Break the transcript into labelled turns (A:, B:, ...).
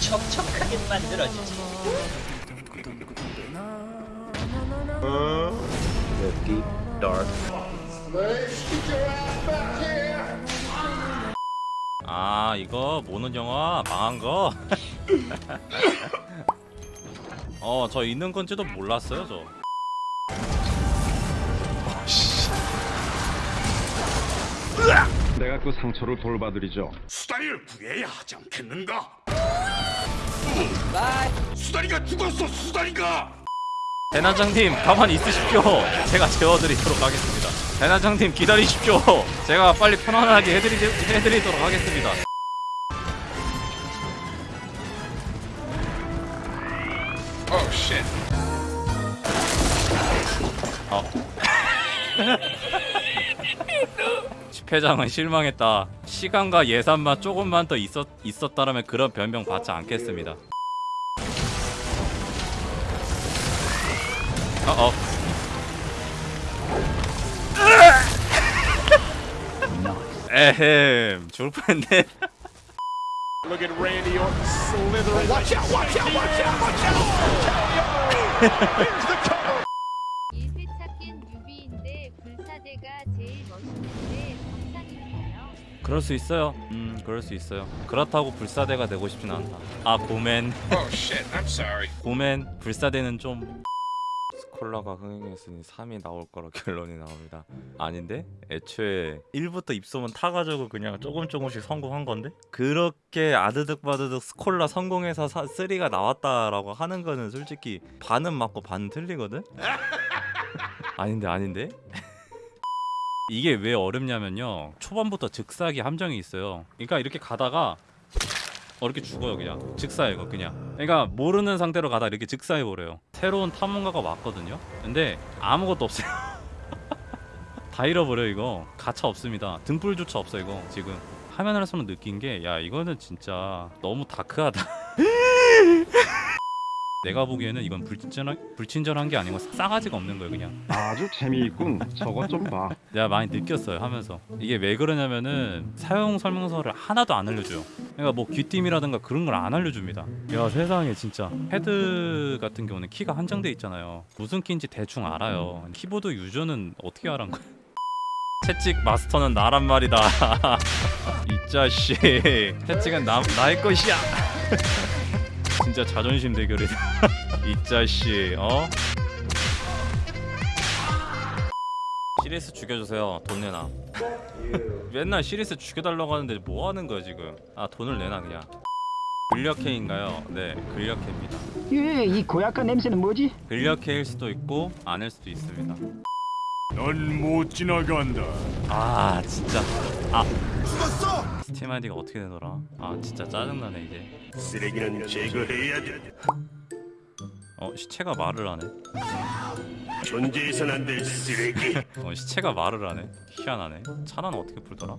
A: 촉촉하게 만들어주지.
B: The deep dark
C: 아 이거 모는 영화 망한 거? 어 저 있는 건지도 몰랐어요 저
D: 내가 그 상처를 돌봐드리죠.
E: 수다리를 구해야 하지 않겠는가? 수다리가 죽었어 수다리가!
C: 대나장님 가만히 있으십시오. 제가 재워드리도록 하겠습니다. 대나장님 기다리십시오. 제가 빨리 편안하게 해드리, 해드리도록 하겠습니다.
E: Oh shit.
C: 어. 집회장은 실망했다. 시간과 예산만 조금만 더 있었, 있었다라면 그런 변명 받지 않겠습니다. 어, 어. 에헴, 죽을 뻔했네.
E: Look at Randy Orton slithering Watch out watch out watch out watch out Here's the cover
F: 일회 찾긴 뉴비인데 불사대가 제일 멋있는데 정상인가요?
C: 그럴 수 있어요. 음, 그럴 수 있어요. 그렇다고 불사대가 되고 싶진 않다. 아, 고맨.
E: Oh
C: 고맨 불사대는 좀 스콜라가 흥행했으니 3이 나올 거라 결론이 나옵니다. 아닌데? 애초에 1부터 입소문 타가지고 그냥 조금 조금씩 성공한 건데? 그렇게 아드득 바드득 스콜라 성공해서 3가 나왔다라고 하는 거는 솔직히 반은 맞고 반은 틀리거든? 아닌데 아닌데? 이게 왜 어렵냐면요. 초반부터 즉사기 함정이 있어요. 그러니까 이렇게 가다가 어 이렇게 죽어요 그냥. 즉사해 이거 그냥. 그러니까 모르는 상태로 가다 이렇게 즉사해 버려요. 새로운 탐험가가 왔거든요. 근데 아무것도 없어요. 다 잃어버려 이거. 가차 없습니다. 등불조차 없어 이거 지금. 화면에서만 느낀 게 야 이거는 진짜 너무 다크하다 내가 보기에는 이건 불친절한, 불친절한 게 아니고 싸가지가 없는 거예요 그냥.
D: 아주 재미있군. 저것 좀 봐.
C: 내가 많이 느꼈어요 하면서. 이게 왜 그러냐면은 사용 설명서를 하나도 안 알려줘요. 그러니까 뭐 귀띔이라든가 그런 걸 안 알려줍니다. 야 세상에 진짜. 패드 같은 경우는 키가 한정돼 있잖아요. 무슨 키인지 대충 알아요. 키보드 유저는 어떻게 알아는 거야? 채찍 마스터는 나란 말이다. 이 자식. 채찍은 나, 나의 것이야 진짜 자존심 대결이다 이 자식 어? 시리스 죽여주세요 돈 내놔 맨날 시리스 죽여달라고 하는데 뭐 하는 거야 지금 아 돈을 내놔 그냥 근력해인가요? 네 근력해입니다
G: 예, 이 고약한 냄새는 뭐지?
C: 근력해일 수도 있고 아닐 수도 있습니다
E: 넌 못 지나간다.
C: 아 진짜. 아. 스팀 아이디가 어떻게 되더라? 아 진짜 짜증나네 이제.
E: 쓰레기는 제거해야 돼.
C: 어 시체가 말을 하네.
E: 존재해선 안 될 쓰레기.
C: 어 시체가 말을 하네. 희한하네. 차는 어떻게 풀더라?